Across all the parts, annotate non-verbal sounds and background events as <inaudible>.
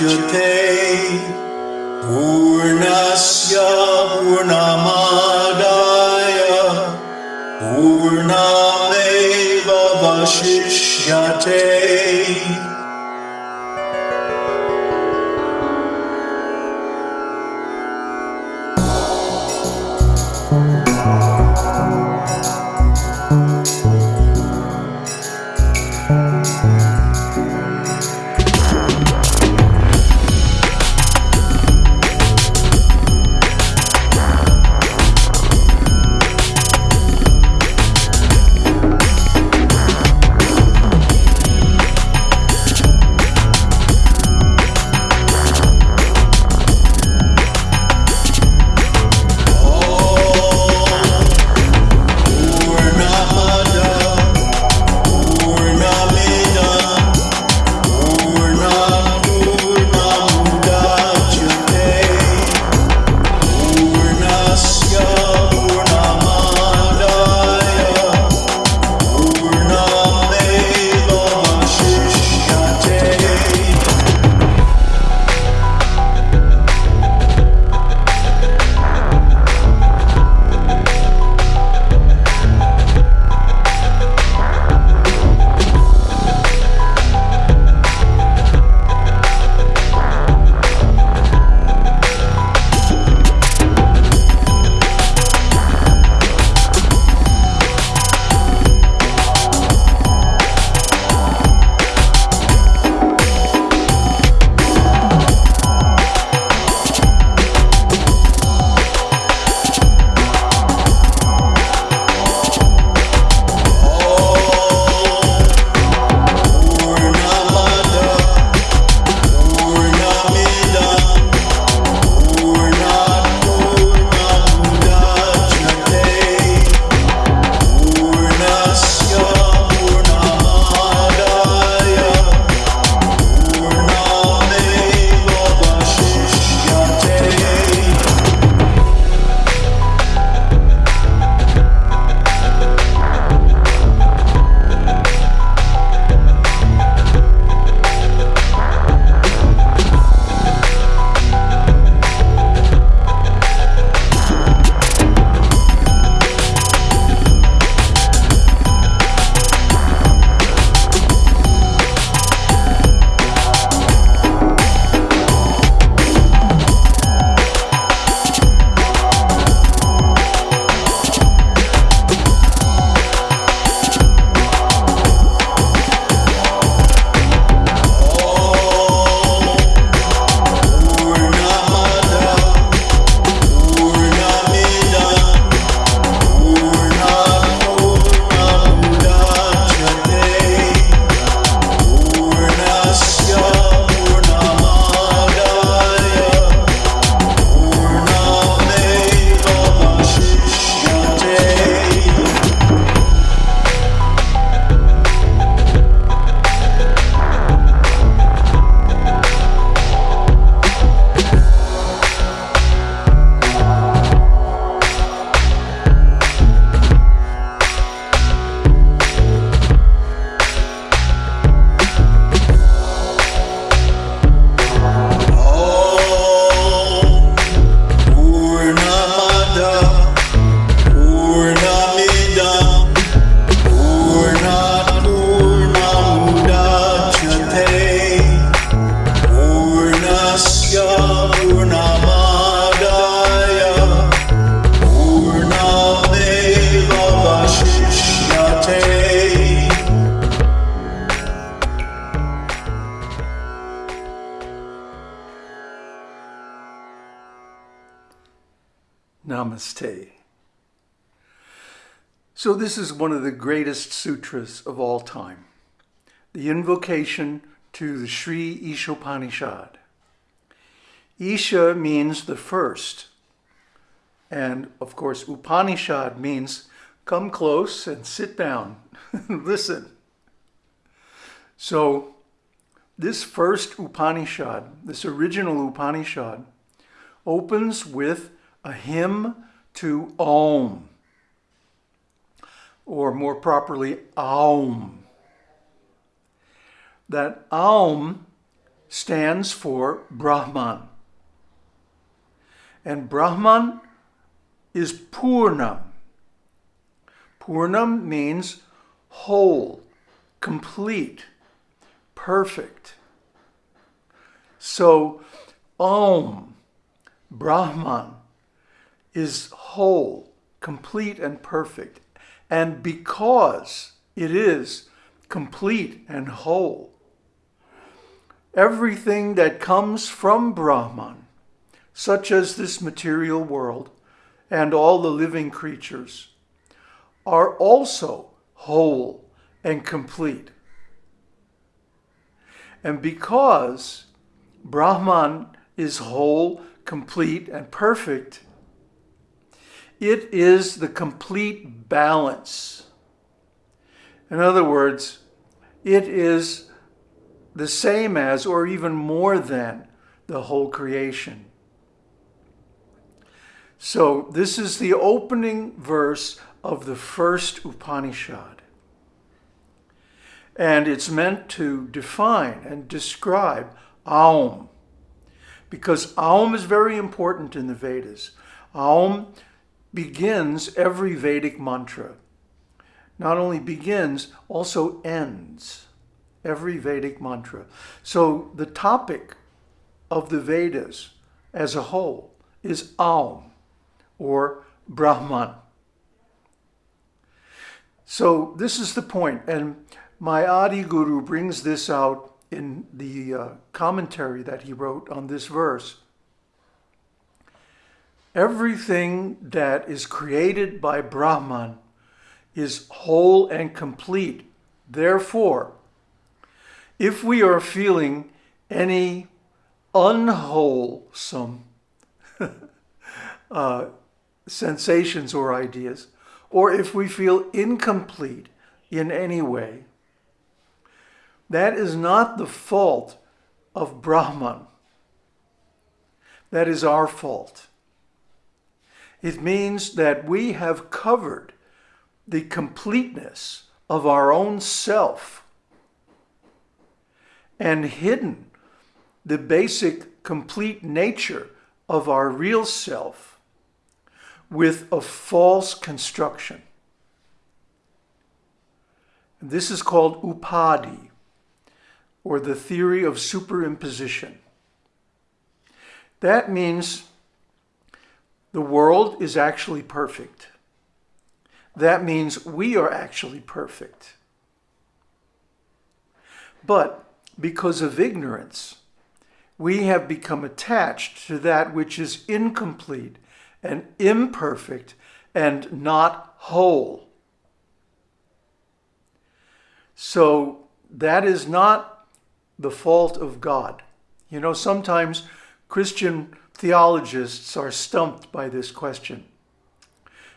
Purnamidapurnamudachyate Purnasya Purnamadaya Purnameva Vashishyate Namaste. So, this is one of the greatest sutras of all time the invocation to the Sri Ishopanishad. Isha means the first, and of course, Upanishad means come close and sit down, <laughs> listen. So, this first Upanishad, this original Upanishad, opens with a hymn to Om, or more properly, Aum. That Aum stands for Brahman. And Brahman is Purnam. Purnam means whole, complete, perfect. So, Om, Brahman, is whole, complete, and perfect. And because it is complete and whole, everything that comes from Brahman, such as this material world and all the living creatures, are also whole and complete. And because Brahman is whole, complete, and perfect, it is the complete balance. In other words, it is the same as, or even more than, the whole creation. So, this is the opening verse of the first Upanishad. And it's meant to define and describe Aum. Because Aum is very important in the Vedas. Aum begins every Vedic mantra. Not only begins, also ends every Vedic mantra. So the topic of the Vedas as a whole is Aum or Brahman. So this is the point, and my Adi Guru brings this out in the uh, commentary that he wrote on this verse. Everything that is created by Brahman is whole and complete. Therefore, if we are feeling any unwholesome <laughs> uh, sensations or ideas, or if we feel incomplete in any way, that is not the fault of Brahman. That is our fault. It means that we have covered the completeness of our own self and hidden the basic complete nature of our real self with a false construction. This is called upadhi, or the theory of superimposition. That means the world is actually perfect. That means we are actually perfect. But because of ignorance, we have become attached to that which is incomplete and imperfect and not whole. So that is not the fault of God. You know, sometimes Christian theologians are stumped by this question.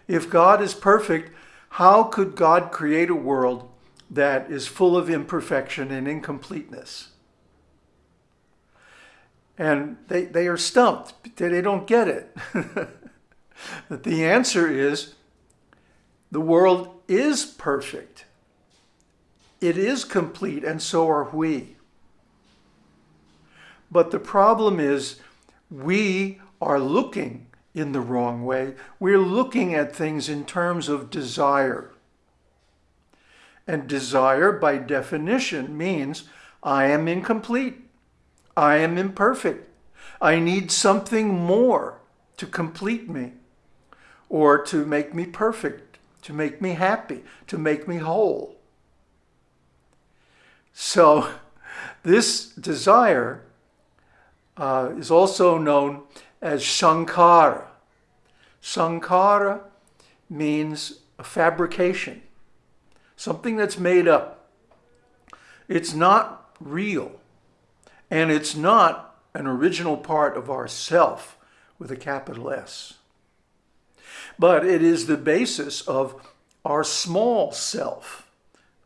If God is perfect, how could God create a world that is full of imperfection and incompleteness? And they, they are stumped. They don't get it. <laughs> the answer is the world is perfect. It is complete, and so are we. But the problem is we are looking in the wrong way. We're looking at things in terms of desire. And desire, by definition, means I am incomplete. I am imperfect. I need something more to complete me or to make me perfect, to make me happy, to make me whole. So <laughs> this desire uh, is also known as Sankhara. Sankhara means a fabrication, something that's made up. It's not real, and it's not an original part of our self with a capital S. But it is the basis of our small self,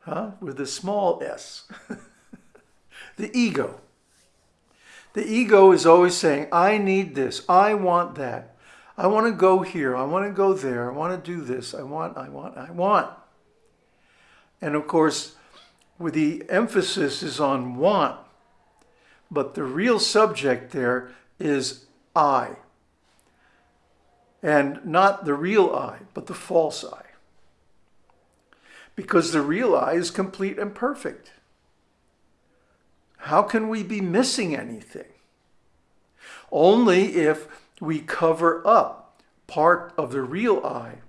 huh? with a small s, <laughs> the ego. The ego is always saying, I need this, I want that. I want to go here, I want to go there, I want to do this, I want, I want, I want. And of course, with the emphasis is on want, but the real subject there is I. And not the real I, but the false I. Because the real I is complete and perfect. How can we be missing anything? Only if we cover up part of the real I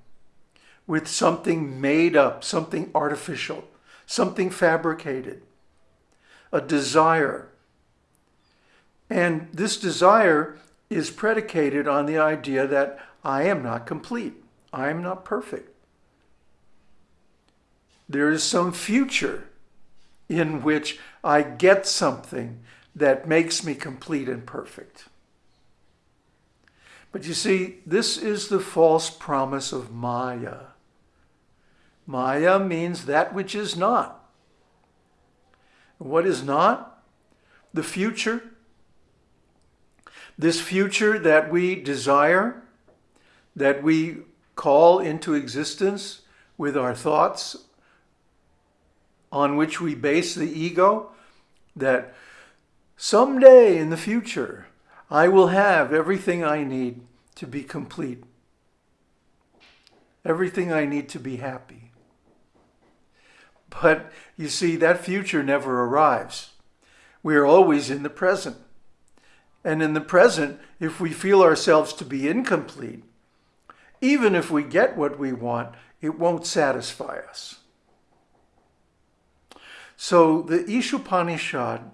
with something made up, something artificial, something fabricated, a desire. And this desire is predicated on the idea that I am not complete. I am not perfect. There is some future in which I get something that makes me complete and perfect. But you see, this is the false promise of Maya. Maya means that which is not. What is not? The future. This future that we desire, that we call into existence with our thoughts, on which we base the ego, that someday in the future I will have everything I need to be complete, everything I need to be happy. But you see, that future never arrives. We are always in the present. And in the present, if we feel ourselves to be incomplete, even if we get what we want, it won't satisfy us. So the Ishopanishad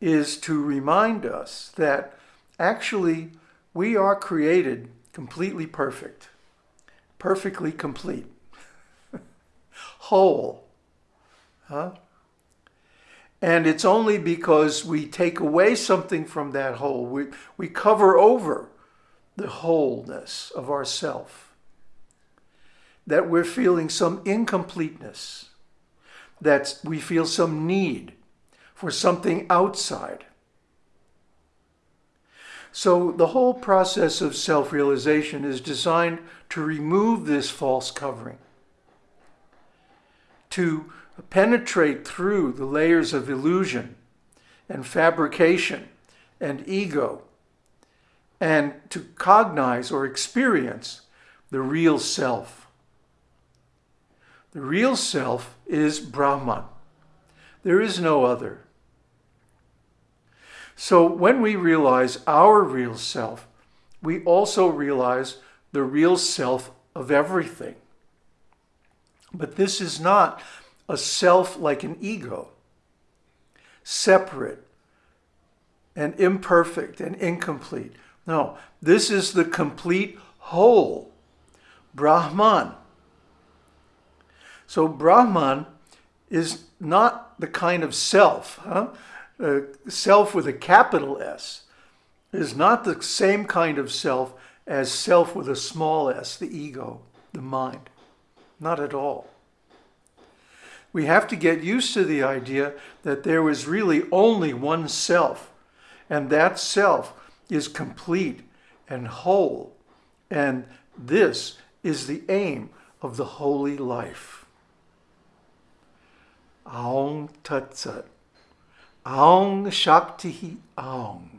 is to remind us that actually we are created completely perfect, perfectly complete, <laughs> whole. Huh? And it's only because we take away something from that whole, we, we cover over the wholeness of ourself, that we're feeling some incompleteness, that we feel some need for something outside. So the whole process of self-realization is designed to remove this false covering, to penetrate through the layers of illusion and fabrication and ego, and to cognize or experience the real self. The real self is Brahman. There is no other. So when we realize our real self, we also realize the real self of everything. But this is not a self like an ego, separate and imperfect and incomplete. No, this is the complete whole, Brahman. So Brahman is not the kind of self, huh? uh, self with a capital S is not the same kind of self as self with a small s, the ego, the mind. Not at all. We have to get used to the idea that there is really only one self, and that self is complete and whole, and this is the aim of the holy life. Aung Tat Sat. Aung Shakti Aung.